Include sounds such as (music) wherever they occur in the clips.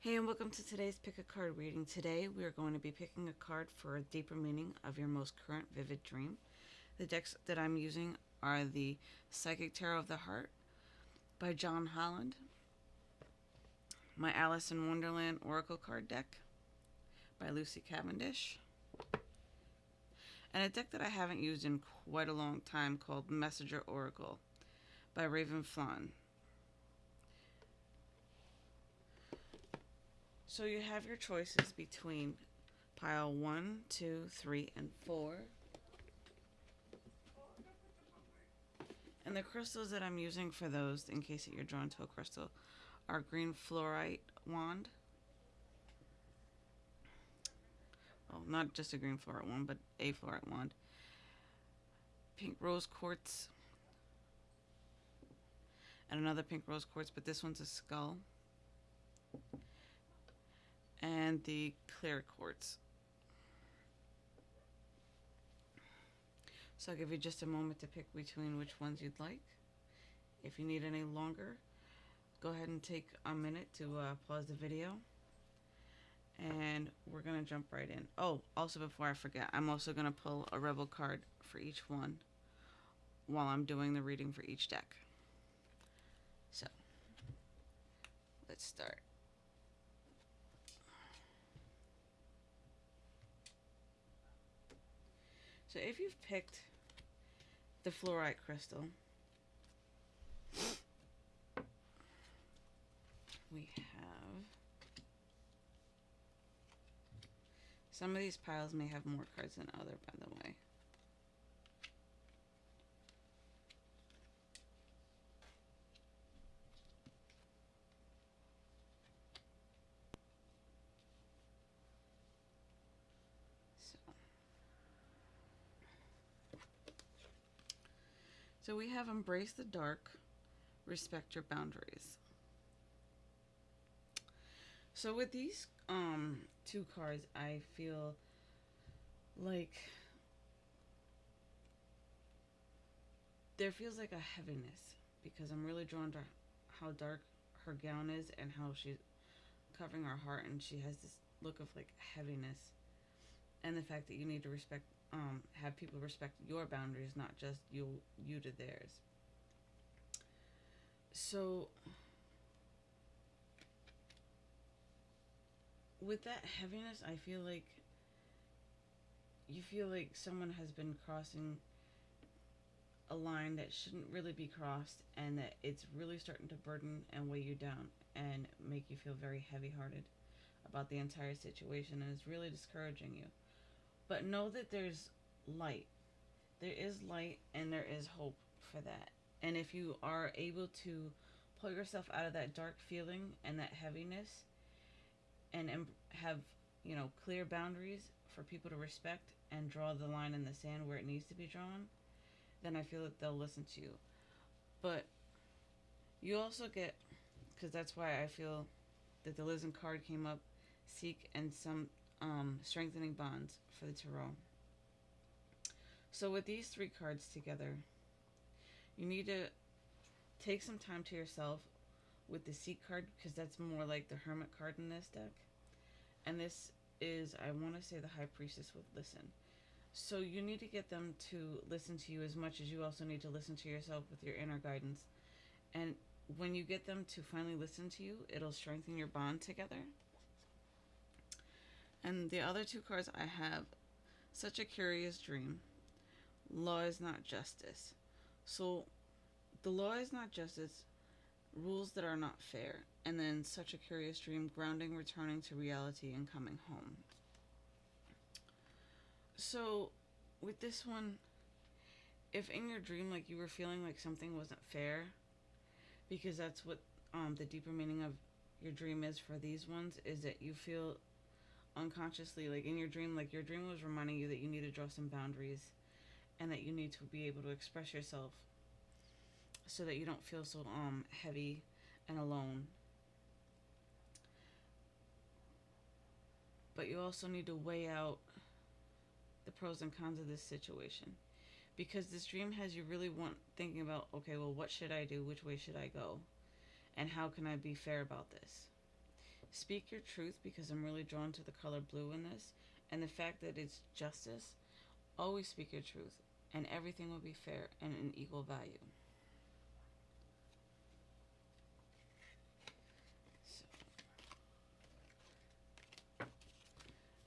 Hey, and welcome to today's Pick a Card reading. Today, we are going to be picking a card for a deeper meaning of your most current vivid dream. The decks that I'm using are the Psychic Tarot of the Heart by John Holland, my Alice in Wonderland Oracle card deck by Lucy Cavendish, and a deck that I haven't used in quite a long time called Messenger Oracle by Ravynne Phelan. So you have your choices between pile one, two, three, and four. And the crystals that I'm using for those, in case that you're drawn to a crystal, are green fluorite wand. Well, not just a green fluorite wand, but a fluorite wand. Pink rose quartz. And another pink rose quartz, but this one's a skull and the clear quartz. So I'll give you just a moment to pick between which ones you'd like. If you need any longer, go ahead and take a minute to uh, pause the video. And we're going to jump right in. Oh, also before I forget, I'm also going to pull a Rebel card for each one while I'm doing the reading for each deck. So, let's start. So if you've picked the fluorite crystal, we have some of these piles may have more cards than other by the way. So we have embrace the dark, respect your boundaries. So with these um, two cards, I feel like there feels like a heaviness because I'm really drawn to how dark her gown is and how she's covering her heart and she has this look of like heaviness and the fact that you need to respect um, have people respect your boundaries, not just you you to theirs. So with that heaviness, I feel like you feel like someone has been crossing a line that shouldn't really be crossed and that it's really starting to burden and weigh you down and make you feel very heavy-hearted about the entire situation and it's really discouraging you. But know that there's light. There is light and there is hope for that. And if you are able to pull yourself out of that dark feeling and that heaviness and have, you know, clear boundaries for people to respect and draw the line in the sand where it needs to be drawn, then I feel that they'll listen to you. But you also get, because that's why I feel that the Listen card came up, seek and some um, strengthening bonds for the tarot. So with these three cards together, you need to take some time to yourself with the Seek card because that's more like the Hermit card in this deck. And this is, I want to say the High Priestess would listen. So you need to get them to listen to you as much as you also need to listen to yourself with your inner guidance. And when you get them to finally listen to you, it'll strengthen your bond together. And the other two cards I have, Such a Curious Dream. Law is not justice. So the law is not justice, rules that are not fair, and then Such a Curious Dream, grounding, returning to reality, and coming home. So with this one, if in your dream like you were feeling like something wasn't fair, because that's what um, the deeper meaning of your dream is for these ones, is that you feel unconsciously, like in your dream, like your dream was reminding you that you need to draw some boundaries and that you need to be able to express yourself so that you don't feel so um heavy and alone. But you also need to weigh out the pros and cons of this situation. Because this dream has you really want thinking about, okay, well, what should I do? Which way should I go? And how can I be fair about this? Speak your truth because I'm really drawn to the color blue in this. And the fact that it's justice, always speak your truth and everything will be fair and an equal value. So,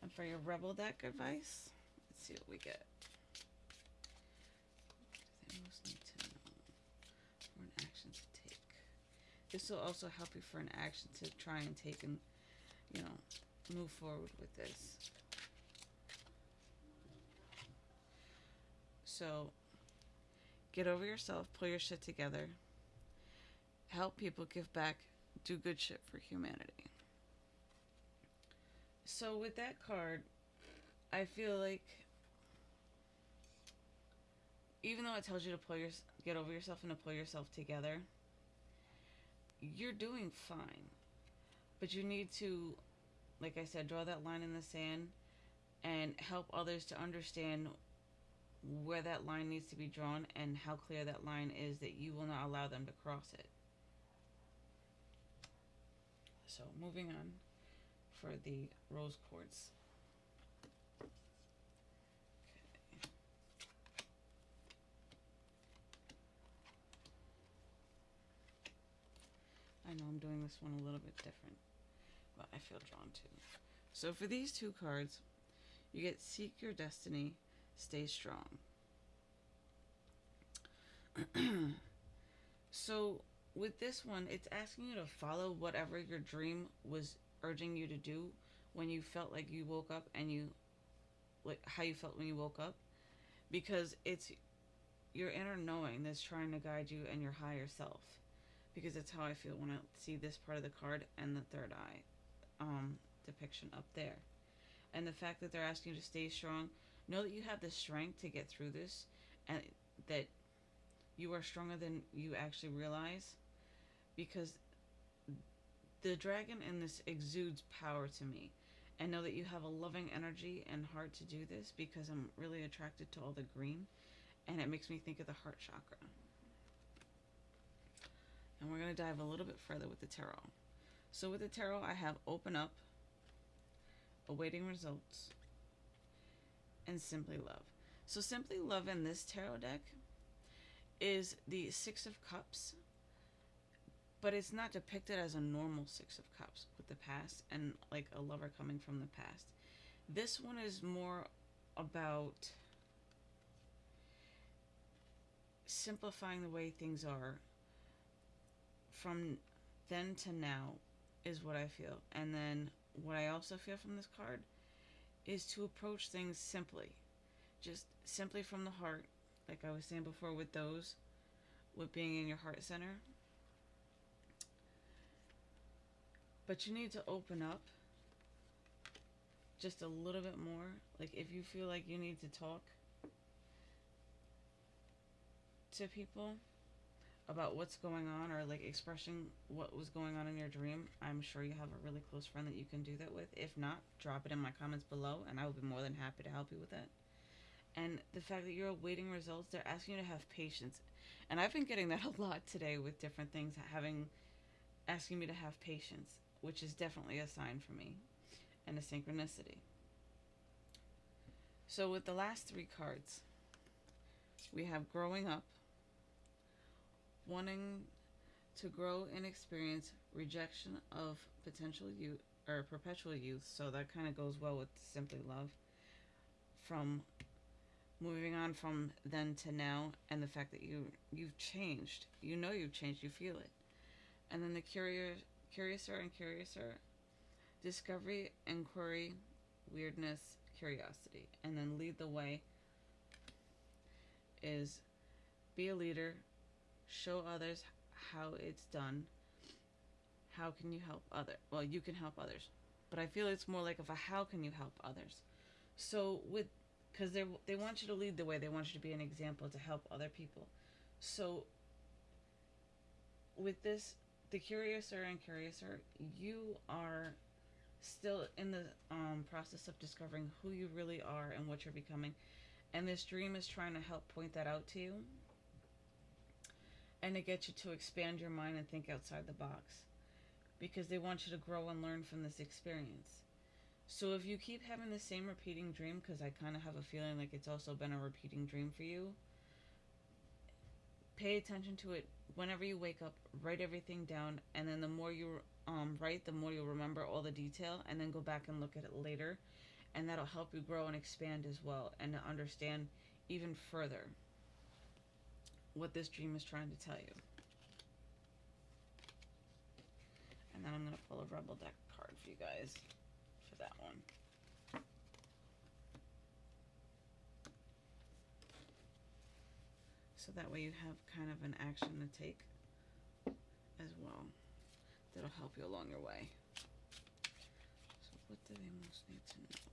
and for your Rebel deck advice, let's see what we get. What do they most need to know for an action to take? This will also help you for an action to try and take and, you know, move forward with this. So, get over yourself, pull your shit together, help people, give back, do good shit for humanity. So, with that card, I feel like even though it tells you to pull your get over yourself and to pull yourself together, you're doing fine. But you need to, like I said, draw that line in the sand and help others to understand where that line needs to be drawn and how clear that line is that you will not allow them to cross it. So moving on for the rose quartz. I know I'm doing this one a little bit different, but I feel drawn to. So for these two cards, you get Seek Your Destiny stay strong. (clears throat) so with this one, it's asking you to follow whatever your dream was urging you to do when you felt like you woke up and you like how you felt when you woke up because it's your inner knowing that's trying to guide you and your higher self because that's how I feel when I see this part of the card and the third eye um, depiction up there and the fact that they're asking you to stay strong Know that you have the strength to get through this and that you are stronger than you actually realize because the dragon in this exudes power to me. And know that you have a loving energy and heart to do this because I'm really attracted to all the green and it makes me think of the heart chakra. And we're going to dive a little bit further with the tarot. So with the tarot, I have open up, awaiting results, and Simply Love. So Simply Love in this tarot deck is the Six of Cups, but it's not depicted as a normal Six of Cups with the past and like a lover coming from the past. This one is more about simplifying the way things are from then to now is what I feel. And then what I also feel from this card is to approach things simply. Just simply from the heart, like I was saying before with those, with being in your heart center. But you need to open up just a little bit more. Like if you feel like you need to talk to people, about what's going on or like expressing what was going on in your dream, I'm sure you have a really close friend that you can do that with. If not, drop it in my comments below and I will be more than happy to help you with it. And the fact that you're awaiting results, they're asking you to have patience. And I've been getting that (laughs) a lot today with different things, having asking me to have patience, which is definitely a sign for me and a synchronicity. So with the last three cards, we have growing up, wanting to grow and experience rejection of potential youth or perpetual youth. So that kind of goes well with simply love. From moving on from then to now, and the fact that you you've changed. You know you've changed. You feel it. And then the curious, curiouser and curiouser, discovery, inquiry, weirdness, curiosity, and then lead the way. Is be a leader, show others how it's done. How can you help other? Well, you can help others, but I feel it's more like of a how can you help others. So with because they they want you to lead the way, they want you to be an example to help other people. So with this, the curiouser and curiouser, you are still in the um, process of discovering who you really are and what you're becoming. And this dream is trying to help point that out to you and to get you to expand your mind and think outside the box. because they want you to grow and learn from this experience. So if you keep having the same repeating dream, because I kind of have a feeling like it's also been a repeating dream for you, pay attention to it whenever you wake up. Write everything down, and then the more you um, write, the more you'll remember all the detail, and then go back and look at it later, and that'll help you grow and expand as well, and to understand even further what this dream is trying to tell you. And then I'm going to pull a Rebel deck card for you guys for that one. So that way you have kind of an action to take as well. That'll help you along your way. So what do they most need to know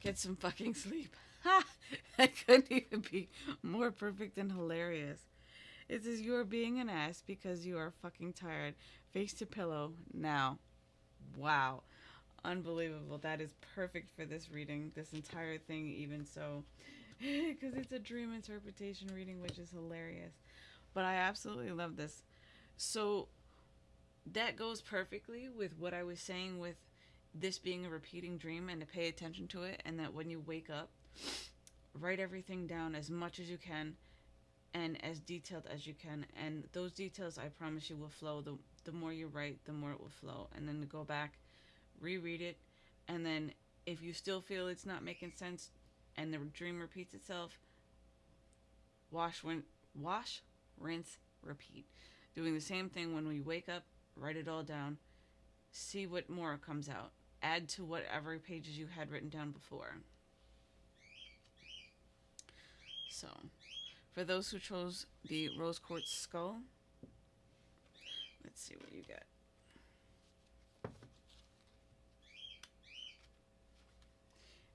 Get some fucking sleep. Ha! (laughs) That couldn't even be more perfect and hilarious. It says you are being an ass because you are fucking tired. Face to pillow now. Wow. Unbelievable. That is perfect for this reading. This entire thing, even so. (laughs) Because it's a dream interpretation reading, which is hilarious. But I absolutely love this. So that goes perfectly with what I was saying with this being a repeating dream and to pay attention to it and that when you wake up write everything down as much as you can and as detailed as you can. And those details I promise you will flow. The the more you write the more it will flow. And then to go back reread it. And then if you still feel it's not making sense and the dream repeats itself wash wash rinse repeat. Doing the same thing when we wake up write it all down. See what more comes out add to whatever pages you had written down before. So, for those who chose the rose quartz skull, let's see what you get.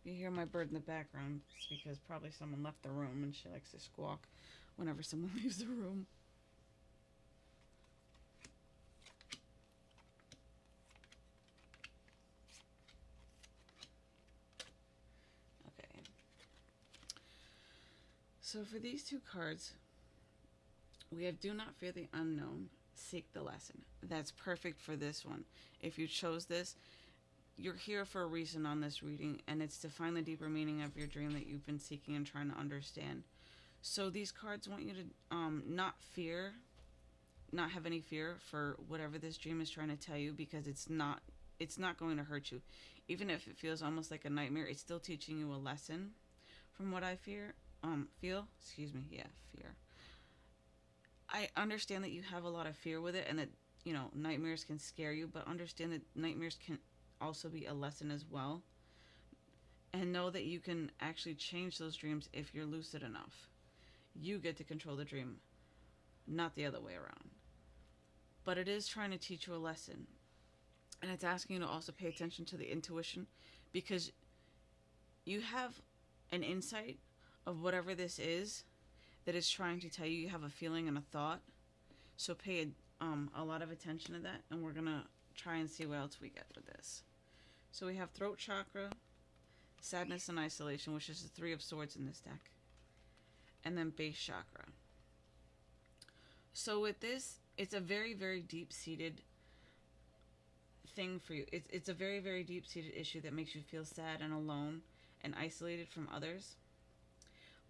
you hear my bird in the background, it's because probably someone left the room and she likes to squawk whenever someone (laughs) leaves the room. So for these two cards, we have Do Not Fear the Unknown, Seek the Lesson. That's perfect for this one. If you chose this, you're here for a reason on this reading, and it's to find the deeper meaning of your dream that you've been seeking and trying to understand. So these cards want you to um, not fear, not have any fear for whatever this dream is trying to tell you, because it's not it's not going to hurt you. Even if it feels almost like a nightmare, it's still teaching you a lesson. From what I fear, um feel excuse me yeah fear. I understand that you have a lot of fear with it and that you know nightmares can scare you but understand that nightmares can also be a lesson as well. And know that you can actually change those dreams if you're lucid enough. You get to control the dream not the other way around. But it is trying to teach you a lesson. And it's asking you to also pay attention to the intuition because you have an insight of whatever this is that is trying to tell you you have a feeling and a thought. So pay um, a lot of attention to that, and we're going to try and see what else we get with this. So we have throat chakra, sadness and isolation, which is the three of swords in this deck, and then base chakra. So with this, it's a very, very deep-seated thing for you. It's, it's a very, very deep-seated issue that makes you feel sad and alone and isolated from others.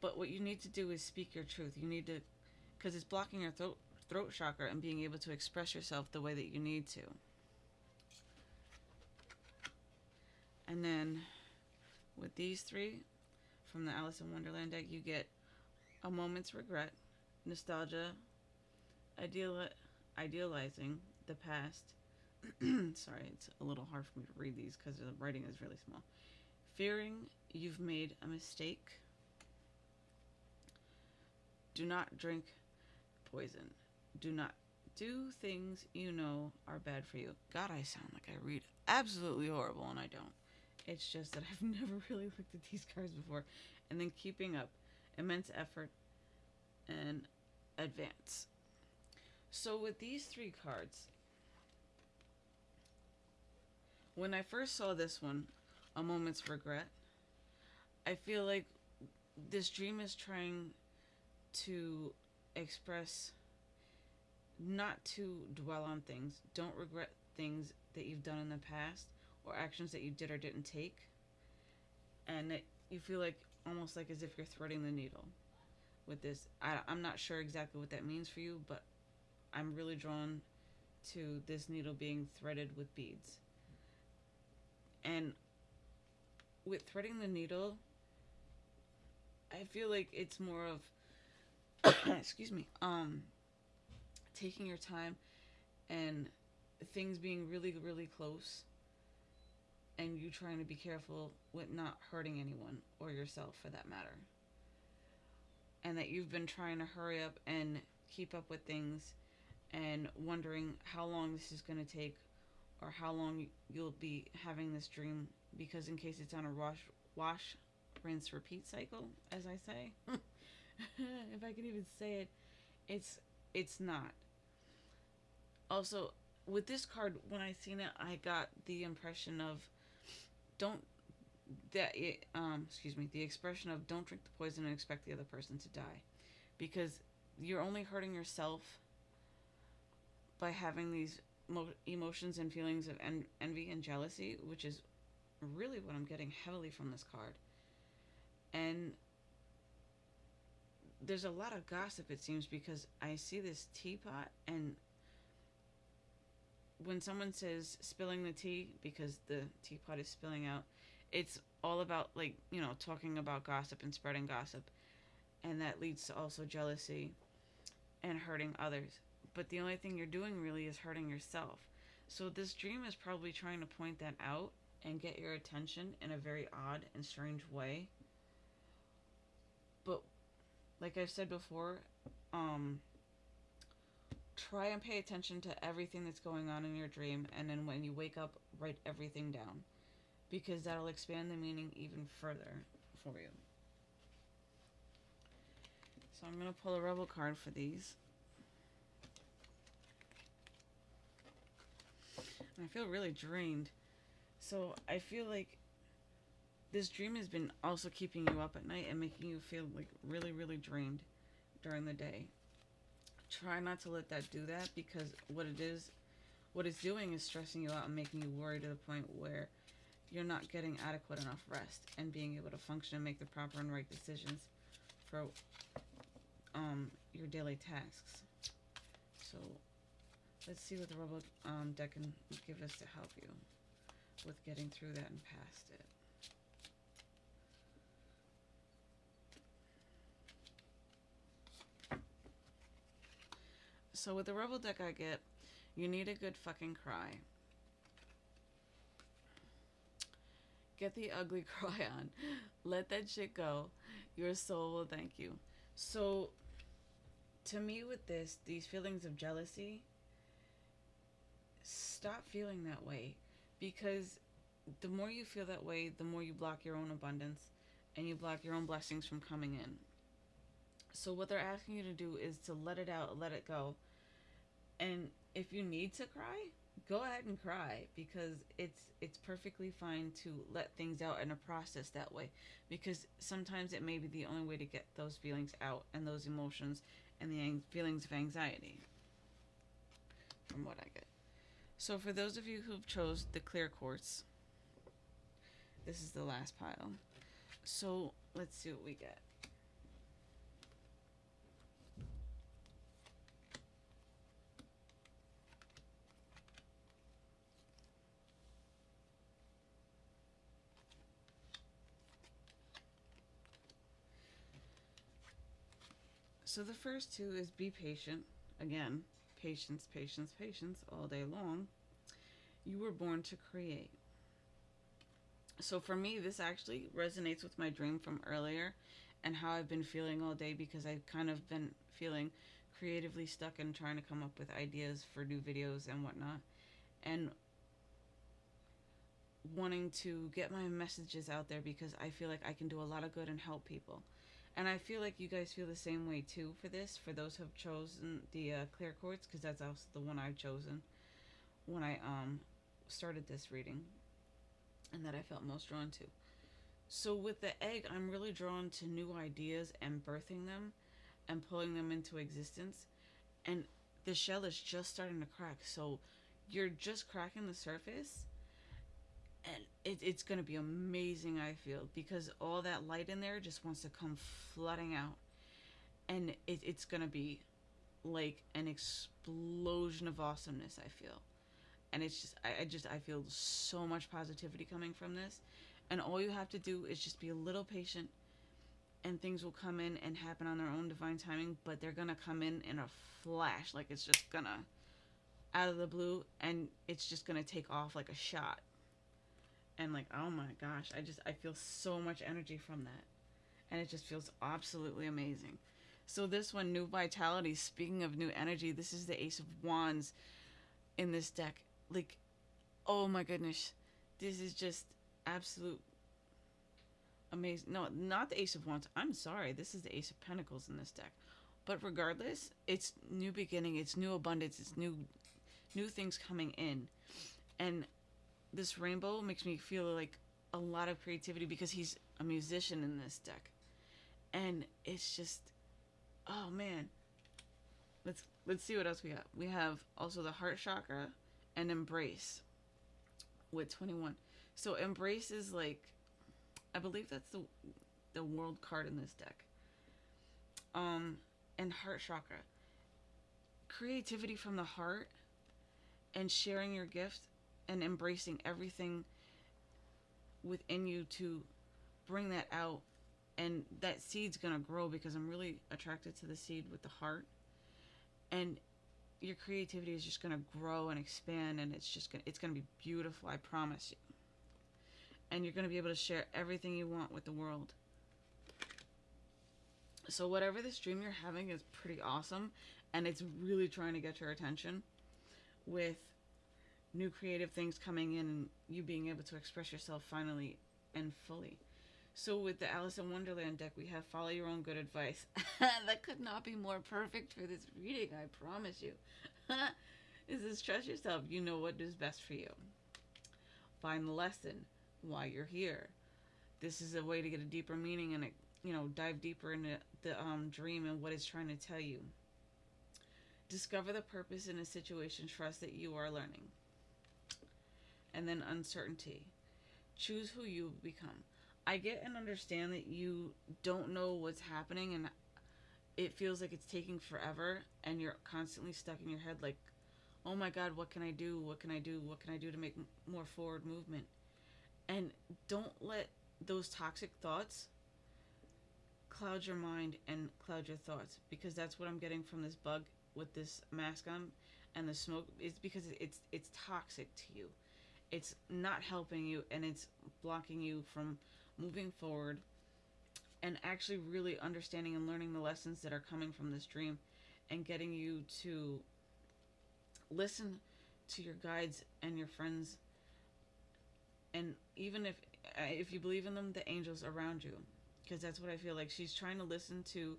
But what you need to do is speak your truth. You need to, because it's blocking your throat throat chakra and being able to express yourself the way that you need to. And then with these three from the Alice in Wonderland deck, you get a moment's regret, nostalgia, ideal, idealizing the past. (clears throat) Sorry, it's a little hard for me to read these because the writing is really small. Fearing you've made a mistake do not drink poison. Do not do things you know are bad for you. God, I sound like I read absolutely horrible, and I don't. It's just that (laughs) I've never really looked at these cards before. And then keeping up immense effort and advance. So, with these three cards, when I first saw this one, A Moment's Regret, I feel like this dream is trying to express not to dwell on things. Don't regret things that you've done in the past or actions that you did or didn't take. And that you feel like almost like as if you're threading the needle with this. I, I'm not sure exactly what that means for you, but I'm really drawn to this needle being threaded with beads. And with threading the needle, I feel like it's more of (coughs) excuse me, um taking your time and things being really really close and you trying to be careful with not hurting anyone or yourself for that matter. And that you've been trying to hurry up and keep up with things and wondering how long this is going to take or how long you'll be having this dream because in case it's on a wash wash rinse repeat cycle as I say (laughs) (laughs) if I can even say it it's it's not also with this card when I seen it I got the impression of don't that it, um excuse me the expression of don't drink the poison and expect the other person to die because you're only hurting yourself by having these mo- emotions and feelings of en- envy and jealousy, which is really what I'm getting heavily from this card. And there's a lot of gossip, it seems, because I see this teapot, and when someone says spilling the tea because the teapot is spilling out, it's all about, like, you know, talking about gossip and spreading gossip. And that leads to also jealousy and hurting others but the only thing you're doing really is hurting yourself. So this dream is probably trying to point that out and get your attention in a very odd and strange way. Like I've said before, um try and pay attention to everything that's going on in your dream and then when you wake up write everything down because that'll expand the meaning even further for you. So I'm going to pull a rebel card for these. I feel really drained. So I feel like this dream has been also keeping you up at night and making you feel like really, really drained during the day. Try not to let that do that because what it is, what it's doing is stressing you out and making you worry to the point where you're not getting adequate enough rest and being able to function and make the proper and right decisions for um, your daily tasks. So Let's see what the robot um, deck can give us to help you with getting through that and past it. So with the Rebel deck I get, you need a good fucking cry. Get the ugly (laughs) cry on. Let that shit go. Your soul will thank you. So, to me with this, these feelings of jealousy, stop feeling that way because the more you feel that way, the more you block your own abundance and you block your own blessings from coming in. So, what they're asking you to do is to let it out, let it go. And if you need to cry, go ahead and cry because it's it's perfectly fine to let things out and a process that way because sometimes it may be the only way to get those feelings out and those emotions and the feelings of anxiety from what I get. So for those of you who've chose the clear quartz, this is the last pile. So let's see what we get. So the first two is be patient. Again, patience, patience, patience all day long. You were born to create. So for me, this actually resonates with my dream from earlier and how I've been feeling all day because I've kind of been feeling creatively stuck and trying to come up with ideas for new videos and whatnot. And wanting to get my messages out there because I feel like I can do a lot of good and help people. And I feel like you guys feel the same way too for this, for those who have chosen the uh, clear quartz, because that's also the one I've chosen when I um started this reading, and that I felt most drawn to. So with the egg, I'm really drawn to new ideas and birthing them and pulling them into existence. And the shell is just starting to crack. So you're just cracking the surface. And it, it's going to be amazing, I feel, because all that light in there just wants to come flooding out. And it, it's going to be like an explosion of awesomeness, I feel. And it's just, I, I just, I feel so much positivity coming from this and all you have to do is just be a little patient and things will come in and happen on their own divine timing, but they're going to come in in a flash. Like it's just going to out of the blue and it's just going to take off like a shot. And like, oh my gosh, I just, I feel so much energy from that. And it just feels absolutely amazing. So this one, New Vitality, speaking of new energy, this is the Ace of Wands in this deck. Like, oh my goodness. This is just absolute amazing. No, not the Ace of Wands. I'm sorry. This is the Ace of Pentacles in this deck. But regardless, it's new beginning. It's new abundance. It's new, new things coming in, and this rainbow makes me feel like a lot of creativity because he's a musician in this deck, and it's just, oh man. Let's let's see what else we have. We have also the heart chakra and embrace with 21. So embrace is like, I believe that's the the world card in this deck. Um, and heart chakra. Creativity from the heart, and sharing your gift, and embracing everything within you to bring that out. And that seed's gonna grow because I'm really attracted to the seed with the heart. And your creativity is just gonna grow and expand and it's just gonna it's gonna be beautiful I promise you. And you're going to be able to share everything you want with the world. So whatever this dream you're having is pretty awesome and it's really trying to get your attention with new creative things coming in and you being able to express yourself finally and fully. So with the Alice in Wonderland deck, we have follow your own good advice. (laughs) that could not be more perfect for this reading, I promise you. (laughs) this is trust yourself, you know what is best for you. Find the lesson why you're here. This is a way to get a deeper meaning and you know dive deeper into the um, dream and what it's trying to tell you. Discover the purpose in a situation. Trust that you are learning. And then uncertainty. Choose who you become. I get and understand that you don't know what's happening and it feels like it's taking forever and you're constantly stuck in your head like, oh my God, what can I do? What can I do? What can I do to make more forward movement? And don't let those toxic thoughts cloud your mind and cloud your thoughts because that's what I'm getting from this bug with this mask on and the smoke is because it's it's toxic to you. It's not helping you and it's blocking you from moving forward and actually really understanding and learning the lessons that are coming from this dream and getting you to listen to your guides and your friends. And even if uh, if you believe in them the angels around you because that's what i feel like. She's trying to listen to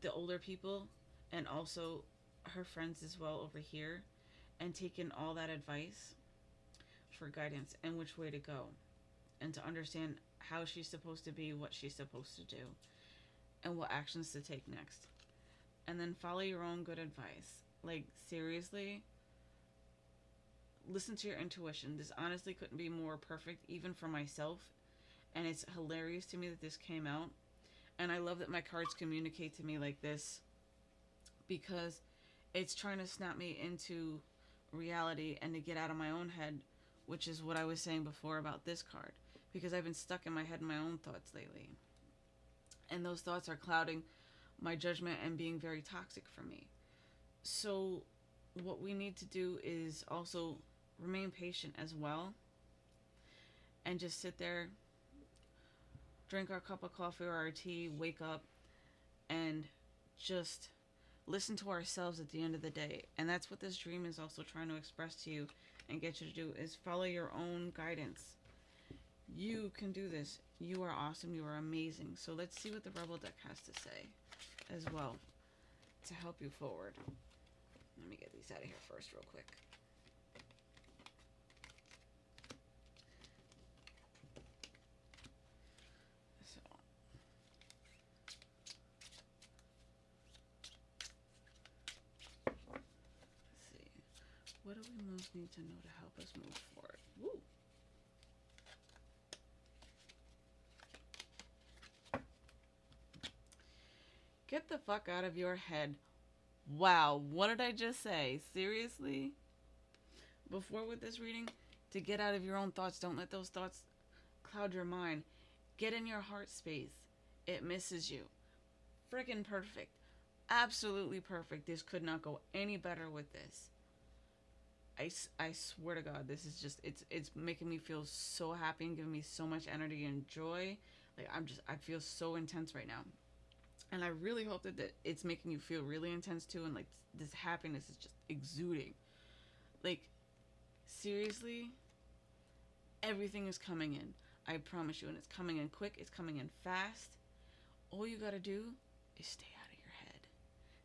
the older people and also her friends as well over here and take in all that advice for guidance and which way to go and to understand how she's supposed to be what she's supposed to do and what actions to take next and then follow your own good advice like seriously listen to your intuition. This honestly couldn't be more perfect, even for myself. And it's hilarious to me that this came out. And I love that my cards communicate to me like this because it's trying to snap me into reality and to get out of my own head, which is what I was saying before about this card. Because I've been stuck in my head in my own thoughts lately. And those thoughts are clouding my judgment and being very toxic for me. So, what we need to do is also remain patient as well and just sit there drink our cup of coffee or our tea wake up and just listen to ourselves at the end of the day and that's what this dream is also trying to express to you and get you to do is follow your own guidance. You can do this. You are awesome. You are amazing. So let's see what the rebel deck has to say as well to help you forward. Let me get these out of here first real quick what do we most need to know to help us move forward? Woo. Get the fuck out of your head. Wow, what did I just say? Seriously? Before with this reading, to get out of your own thoughts, don't let those thoughts cloud your mind. Get in your heart space. It misses you. Freaking perfect. Absolutely perfect. This could not go any better with this. I, I swear to God, this is just it's it's making me feel so happy and giving me so much energy and joy. Like I'm just I feel so intense right now, and I really hope that, that it's making you feel really intense too. And like this happiness is just exuding. Like seriously, everything is coming in. I promise you, and it's coming in quick. It's coming in fast. All you gotta do is stay out of your head.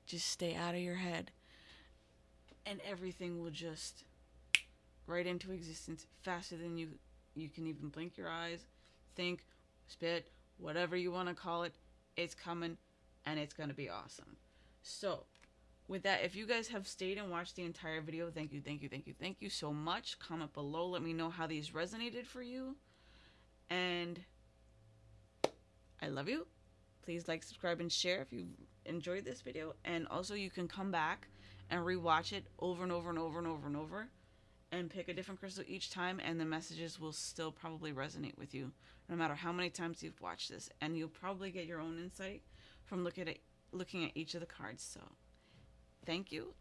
Just stay out of your head and everything will just right into existence faster than you you can even blink your eyes, think, spit, whatever you want to call it. It's coming and it's going to be awesome. So, with that, if you guys have stayed and watched the entire video, thank you, thank you, thank you, thank you so much. Comment below, let me know how these resonated for you. And I love you. Please like, subscribe, and share if you enjoyed this video. And also, you can come back and rewatch it over and over and over and over and over and pick a different crystal each time and the messages will still probably resonate with you no matter how many times you've watched this. And you'll probably get your own insight from looking at looking at each of the cards. So thank you